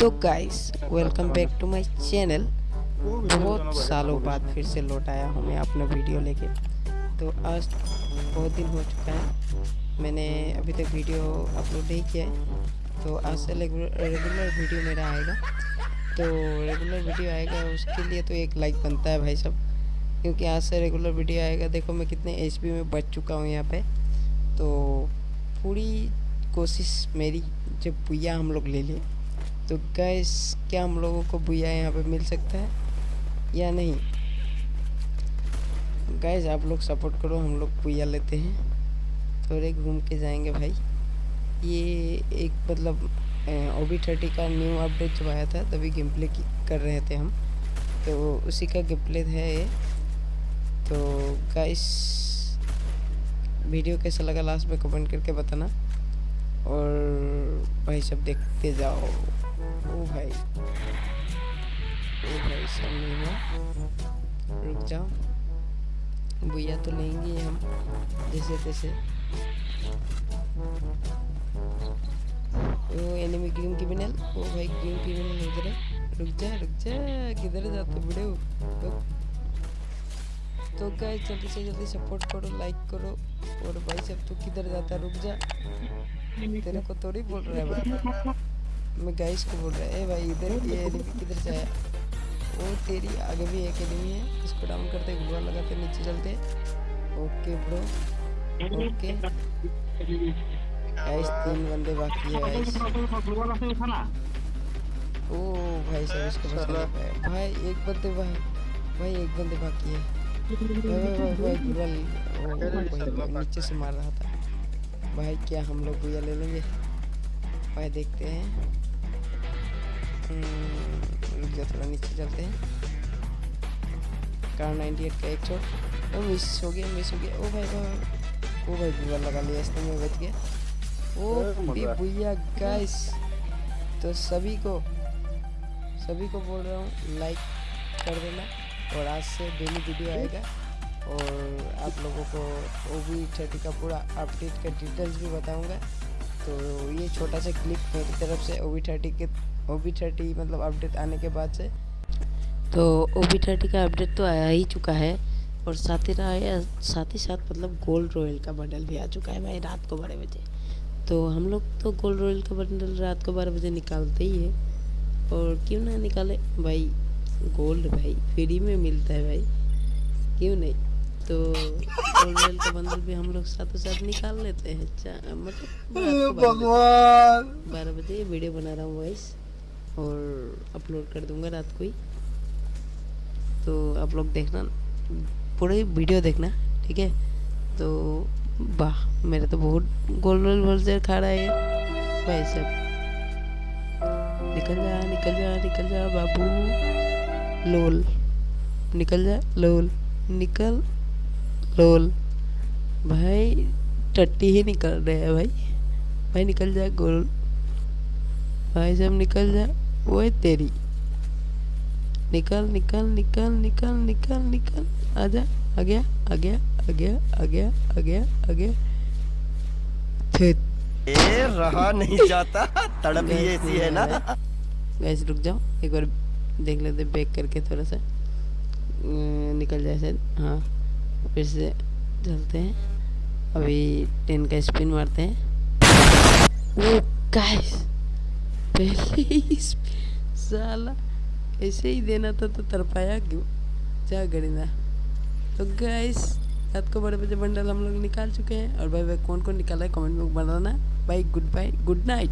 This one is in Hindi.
तो guys welcome back to my channel बहुत सालों बाद फिर से लौट आया हूँ मैं अपना वीडियो लेके। तो आज बहुत दिन हो चुका है। मैंने अभी तक वीडियो अपलोड नहीं किया है। तो आज से रेगुलर वीडियो मेरा आएगा। तो रेगुलर वीडियो आएगा, उसके लिए तो एक लाइक बनता है भाई सब। क्योंकि आज से रेगुलर वीडियो आएगा। देखो मैं कितने एच में बच चुका हूँ यहाँ पे। तो पूरी कोशिश मेरी, जब भैया हम लोग ले लें तो गैस क्या हम लोगों को भैया यहाँ पे मिल सकता है? या नहीं? गैस आप लोग सपोर्ट करो, हम लोग भैया लेते हैं। थोड़े घूम के जाएँगे भाई। ये एक मतलब ओ बी थर्टी का न्यू अपडेट जब आया था, तभी गेम प्ले कर रहे थे हम। तो उसी का गेम प्ले है ये। तो गाइस वीडियो कैसा लगा लास्ट में कमेंट करके बताना। और भाई सब देखते जाओ। ओ भाई। ओ भाई, सब नहीं हुआ? रुक जाओ। भैया तो लेंगे हम, जैसे तैसे। ओ एनिमी ग्रीन क्रिमिनल ओ भाई ग्रीन क्रिमिनल उधर है। रुक जा रुक जा, किधर जाते बड़े हो? तो गाइस जल्दी से जल्दी सपोर्ट करो लाइक करो। और भाई, सब तू किधर जाता रुक जा। तेरे को थोड़ी बोल रहा है मैं गाइस को बोल रहा है भाई इधर ये एनिमी किधर से आया वो तेरी आगे भी एक एनिमी है इसको डाउन करते गुब्बार लगाते नीचे चलते। ओके ब्रो ओके गाइस तीन बंदे बाकी है गाइस ओ भाई साहब इसको बस नहीं पाया भाई एक बंदे भाई भाई एक बंदे बाकी है। भाई भाई भाई भाई नीचे से मार रहा था। भाई क्या हम लोग भैया ले लेंगे? भाई देखते हैं। थोड़ा नीचे चलते हैं। कार 98 का एक शॉट ओ मिस हो गया मिस हो गया। ओ भाई भाई ओ भाई बुआ लगा लिया इसने मैं बच गया। ओ भैया गाइस तो सभी को सभी को बोल रहा हूँ लाइक कर देना। और आज से डेली वीडियो आएगा। और आप लोगों को ओ बी थर्टी का पूरा अपडेट का डिटेल्स भी बताऊँगा। तो ये छोटा सा क्लिप मेरी तरफ़ से ओ थर्टी के ओ थर्टी मतलब अपडेट आने के बाद से। तो ओ थर्टी का अपडेट तो आया ही चुका है और साथ ही रहा साथ ही साथ मतलब गोल्ड रॉयल का बंडल भी आ चुका है भाई रात को बारह बजे। तो हम लोग तो गोल्ड रॉयल का बंडल रात को बारह बजे निकालते ही है। और क्यों ना निकाले? भाई गोल्ड भाई फ्री में मिलता है भाई। क्यों नहीं? तो गोल्ड रॉयल का बंडल भी हम लोग साथों साथ निकाल लेते हैं। मतलब भगवान। बारह बजे वीडियो बना रहा हूँ वॉइस और अपलोड कर दूँगा रात को ही। तो आप लोग देखना पूरे वीडियो देखना ठीक है? तो वाह मेरा तो बहुत गोल रोल वोल्जर खा रहा है। भाई सब निकल जा निकल जा निकल जा बाबू। लोल निकल जा लोल निकल। लोल। भाई टट्टी ही निकल रहे हैं भाई। भाई निकल जा गोल। भाई सब निकल जा। वो है तेरी। निकल निकल निकल निकल निकल निकल। आजा आ गया आ गया आ गया आ गया आ गया आ गया। ए रहा नहीं जाता। तड़प ही ऐसी है ना। गैस रुक जाओ। एक बार देख लेते बैक करके थोड़ा सा। निकल जाए शायद। हाँ। फिर से चलते हैं। अभी टेन का स्पिन मारते हैं। वो गैस पहले साला, ऐसे ही देना था तो तरपाया क्यों? जा गरीना तो गैस रात को बड़े बजे बंडल हम लोग निकाल चुके हैं। और भाई भाई कौन कौन निकाला है? कमेंट में बताना। Bye good bye good night